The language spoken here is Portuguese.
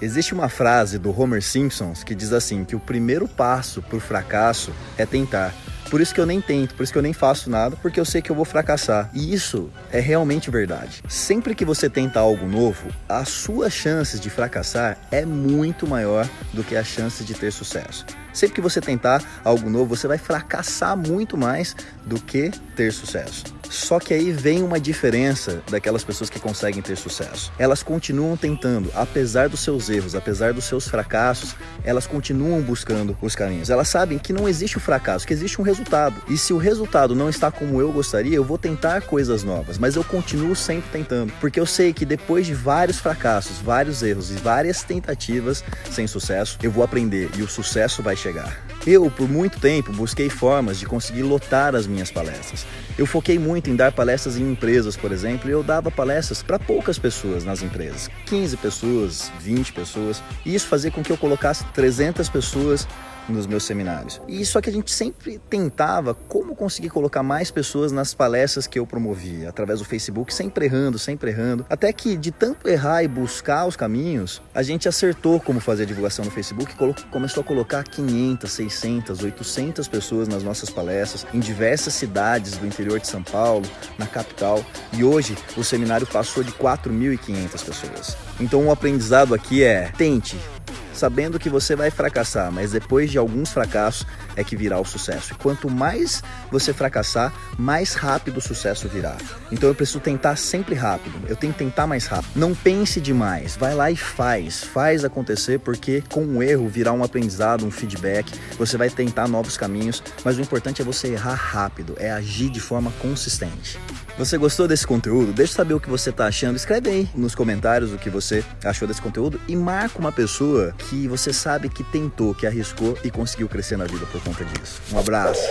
Existe uma frase do Homer Simpsons que diz assim que o primeiro passo para o fracasso é tentar. Por isso que eu nem tento, por isso que eu nem faço nada, porque eu sei que eu vou fracassar. E isso é realmente verdade. Sempre que você tenta algo novo, as suas chances de fracassar é muito maior do que as chances de ter sucesso. Sempre que você tentar algo novo, você vai fracassar muito mais do que ter sucesso. Só que aí vem uma diferença daquelas pessoas que conseguem ter sucesso. Elas continuam tentando, apesar dos seus erros, apesar dos seus fracassos, elas continuam buscando os caminhos. Elas sabem que não existe o fracasso, que existe um resultado. E se o resultado não está como eu gostaria, eu vou tentar coisas novas, mas eu continuo sempre tentando, porque eu sei que depois de vários fracassos, vários erros e várias tentativas sem sucesso, eu vou aprender e o sucesso vai chegar. Eu, por muito tempo, busquei formas de conseguir lotar as minhas palestras. Eu foquei muito em dar palestras em empresas, por exemplo, e eu dava palestras para poucas pessoas nas empresas, 15 pessoas, 20 pessoas, e isso fazia com que eu colocasse 300 pessoas nos meus seminários. E só que a gente sempre tentava como conseguir colocar mais pessoas nas palestras que eu promovia, através do Facebook, sempre errando, sempre errando. Até que de tanto errar e buscar os caminhos, a gente acertou como fazer a divulgação no Facebook e começou a colocar 500, 600, 800 pessoas nas nossas palestras em diversas cidades do interior de São Paulo, na capital. E hoje o seminário passou de 4.500 pessoas. Então o aprendizado aqui é tente, sabendo que você vai fracassar, mas depois de alguns fracassos é que virá o sucesso. E quanto mais você fracassar, mais rápido o sucesso virá. Então eu preciso tentar sempre rápido. Eu tenho que tentar mais rápido. Não pense demais. Vai lá e faz. Faz acontecer porque com o erro virá um aprendizado, um feedback. Você vai tentar novos caminhos, mas o importante é você errar rápido, é agir de forma consistente. Você gostou desse conteúdo? Deixa saber o que você está achando. Escreve aí nos comentários o que você achou desse conteúdo e marca uma pessoa que você sabe que tentou, que arriscou e conseguiu crescer na vida por conta disso. Um abraço!